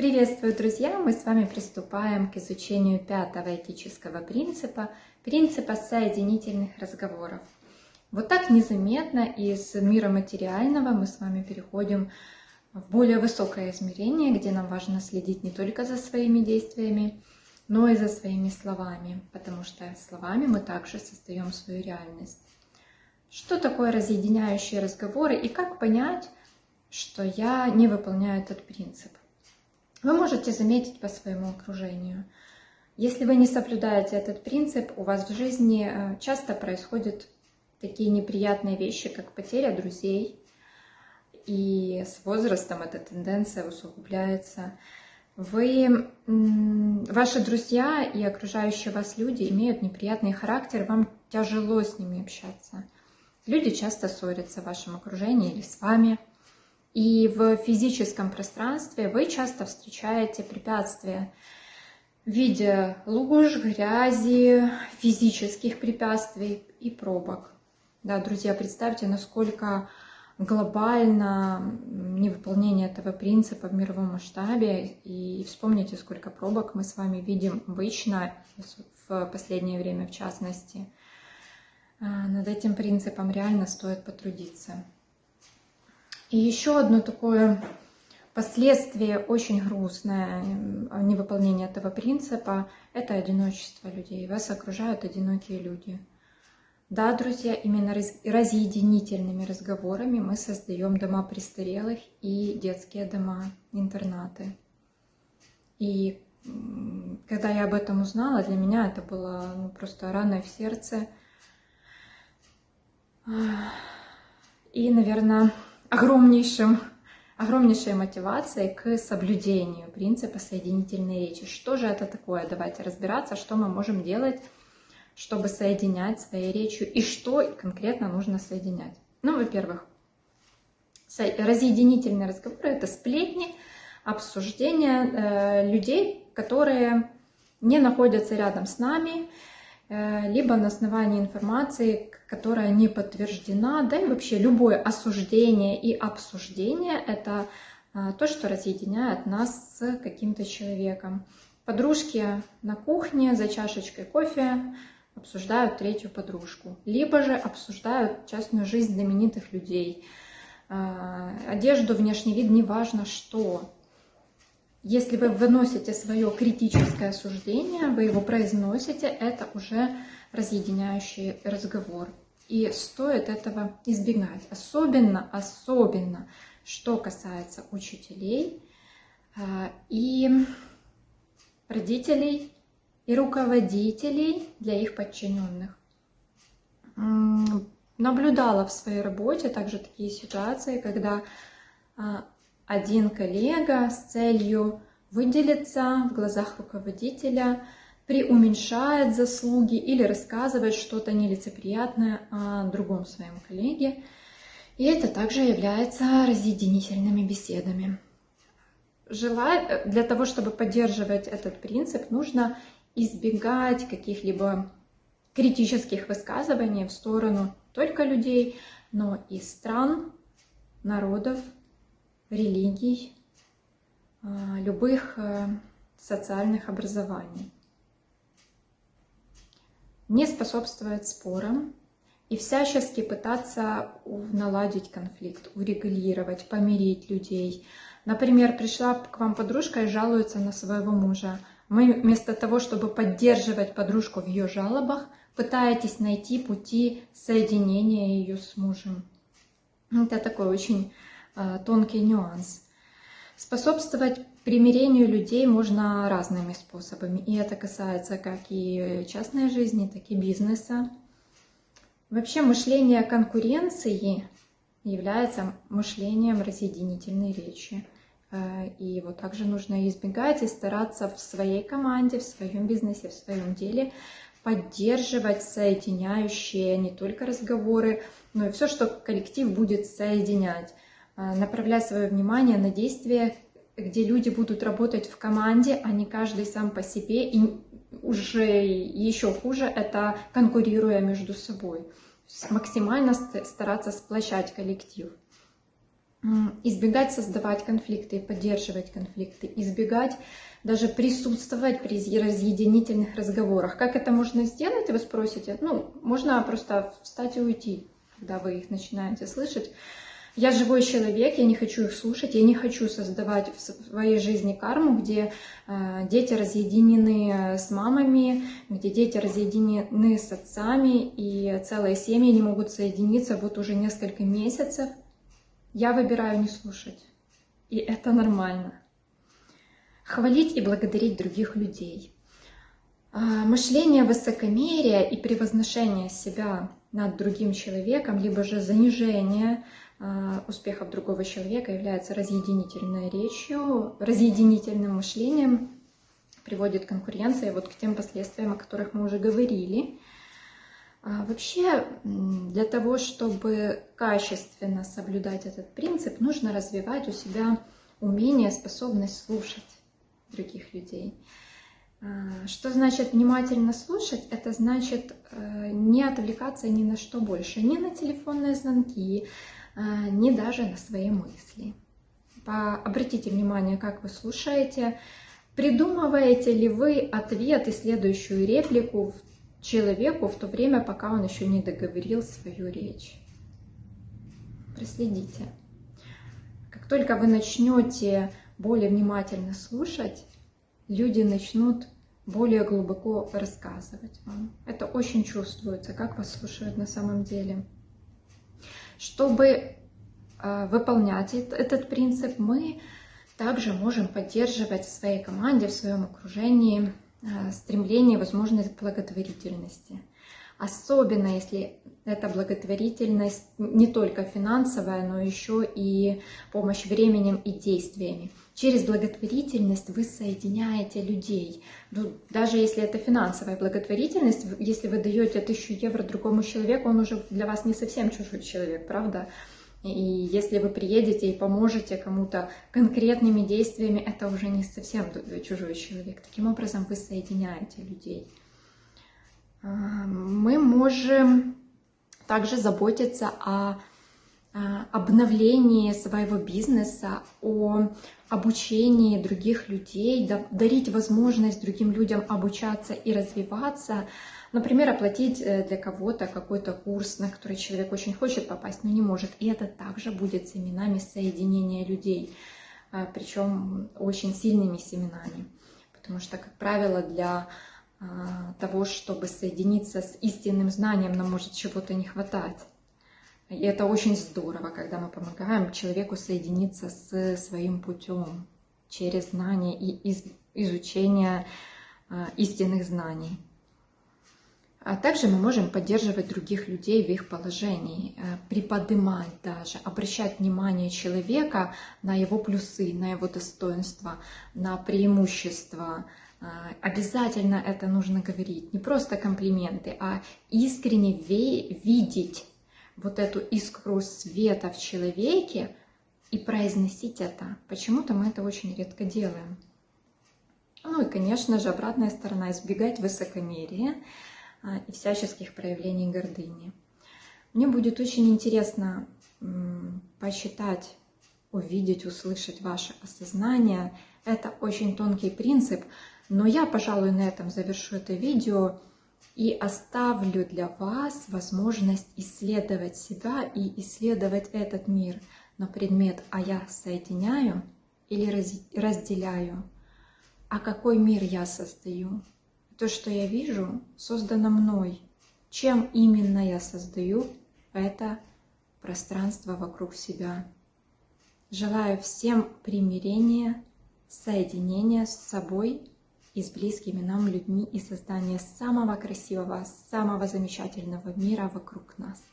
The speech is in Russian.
Приветствую, друзья! Мы с вами приступаем к изучению пятого этического принципа, принципа соединительных разговоров. Вот так незаметно из мира материального мы с вами переходим в более высокое измерение, где нам важно следить не только за своими действиями, но и за своими словами, потому что словами мы также создаем свою реальность. Что такое разъединяющие разговоры и как понять, что я не выполняю этот принцип? Вы можете заметить по своему окружению. Если вы не соблюдаете этот принцип, у вас в жизни э, часто происходят такие неприятные вещи, как потеря друзей, и с возрастом эта тенденция усугубляется. Вы, ваши друзья и окружающие вас люди имеют неприятный характер, вам тяжело с ними общаться. Люди часто ссорятся в вашем окружении или с вами – и в физическом пространстве вы часто встречаете препятствия в виде луж, грязи, физических препятствий и пробок. Да, друзья, представьте, насколько глобально невыполнение этого принципа в мировом масштабе. И вспомните, сколько пробок мы с вами видим обычно, в последнее время в частности. А, над этим принципом реально стоит потрудиться. И еще одно такое последствие очень грустное невыполнения этого принципа – это одиночество людей. Вас окружают одинокие люди. Да, друзья, именно разъединительными разговорами мы создаем дома престарелых и детские дома, интернаты. И когда я об этом узнала, для меня это было ну, просто раной в сердце. И, наверное, огромнейшим, огромнейшей мотивацией к соблюдению принципа соединительной речи. Что же это такое? Давайте разбираться, что мы можем делать, чтобы соединять своей речью и что конкретно нужно соединять. Ну, во-первых, разъединительные разговоры – это сплетни, обсуждения э, людей, которые не находятся рядом с нами, либо на основании информации, которая не подтверждена, да и вообще любое осуждение и обсуждение – это а, то, что разъединяет нас с каким-то человеком. Подружки на кухне за чашечкой кофе обсуждают третью подружку, либо же обсуждают частную жизнь знаменитых людей, а, одежду, внешний вид, неважно что. Если вы выносите свое критическое суждение, вы его произносите, это уже разъединяющий разговор. И стоит этого избегать. Особенно, особенно, что касается учителей а, и родителей и руководителей для их подчиненных. Наблюдала в своей работе также такие ситуации, когда а, один коллега с целью выделиться в глазах руководителя – преуменьшает заслуги или рассказывает что-то нелицеприятное о другом своем коллеге. И это также является разъединительными беседами. Желая, для того, чтобы поддерживать этот принцип, нужно избегать каких-либо критических высказываний в сторону только людей, но и стран, народов, религий, а, любых э, социальных образований не способствовать спорам и всячески пытаться наладить конфликт, урегулировать, помирить людей. Например, пришла к вам подружка и жалуется на своего мужа. Мы вместо того, чтобы поддерживать подружку в ее жалобах, пытаетесь найти пути соединения ее с мужем. Это такой очень тонкий нюанс. Способствовать примирению людей можно разными способами. И это касается как и частной жизни, так и бизнеса. Вообще мышление конкуренции является мышлением разъединительной речи. Э, и его также нужно избегать и стараться в своей команде, в своем бизнесе, в своем деле поддерживать соединяющие не только разговоры, но и все, что коллектив будет соединять. А, направлять свое внимание на действия, где люди будут работать в команде, а не каждый сам по себе, и уже еще хуже это конкурируя между собой. Максимально стараться сплощать коллектив. избегать создавать конфликты и поддерживать конфликты, избегать даже присутствовать при разъединительных разговорах. Как это можно сделать, вы спросите? Ну, можно просто встать и уйти, когда вы их начинаете слышать. Я живой человек, я не хочу их слушать, я не хочу создавать в своей жизни карму, где э, дети разъединены с мамами, где дети разъединены с отцами, и целые семьи не могут соединиться вот уже несколько месяцев. Я выбираю не слушать, и это нормально. Хвалить и благодарить других людей. А, мышление высокомерия и превозношение себя над другим человеком, либо же занижение а, успехов другого человека является разъединительной речью, разъединительным мышлением, приводит конкуренция вот к тем последствиям, о которых мы уже говорили. А вообще, для того, чтобы качественно соблюдать этот принцип, нужно развивать у себя умение, способность слушать других людей. А, что значит внимательно слушать? Это значит э, не отвлекаться ни на что больше, ни на телефонные звонки, а, ни даже на свои мысли. Обратите внимание, как вы слушаете. Придумываете ли вы ответ и следующую реплику человеку в то время, пока он еще не договорил свою речь? Проследите. Как только вы начнете более внимательно слушать, люди начнут более глубоко рассказывать вам. Это очень чувствуется, как вас слушают на самом деле. Чтобы э, выполнять этот принцип, мы также можем поддерживать в своей команде, в своем окружении э, стремление, возможность благотворительности. Особенно если эта благотворительность не только финансовая, но еще и помощь временем и действиями. Через благотворительность вы соединяете людей. Ну, даже если это финансовая благотворительность, если вы даете тысячу евро другому человеку, он уже для вас не совсем чужой человек, правда? И если вы приедете и поможете кому-то конкретными действиями, это уже не совсем чужой человек. Таким образом, вы соединяете людей. А, мы можем также заботиться о обновлении своего бизнеса, о обучении других людей, дарить возможность другим людям обучаться и развиваться, Например, оплатить э, для кого-то какой-то курс, на который человек очень хочет попасть, но не может. И это также будет семенами соединения людей, а, причем очень сильными семенами. Потому что, как правило, для того, чтобы соединиться с истинным знанием, нам может чего-то не хватать. И это очень здорово, когда мы помогаем человеку соединиться с своим путем через знание и изучение а, истинных знаний. А также мы можем поддерживать других людей в их положении, э, приподнимать даже, обращать внимание человека на его плюсы, на его достоинства, на преимущества, а, обязательно это нужно говорить. Не просто комплименты, а искренне видеть вот эту искру света в человеке и произносить это. Почему-то мы это очень редко делаем. Ну и, конечно же, обратная сторона – избегать высокомерия а, и всяческих проявлений гордыни. Мне будет очень интересно посчитать, увидеть, услышать ваше осознание. Это очень тонкий принцип, но я, пожалуй, на этом завершу это видео и оставлю для вас возможность исследовать себя и исследовать этот мир на предмет «А я соединяю или разделяю?» «А какой мир я создаю?» То, что я вижу, создано мной. Чем именно я создаю это пространство вокруг себя? Желаю всем примирения, соединения с собой и с близкими нам людьми и создания самого красивого, самого замечательного мира вокруг нас.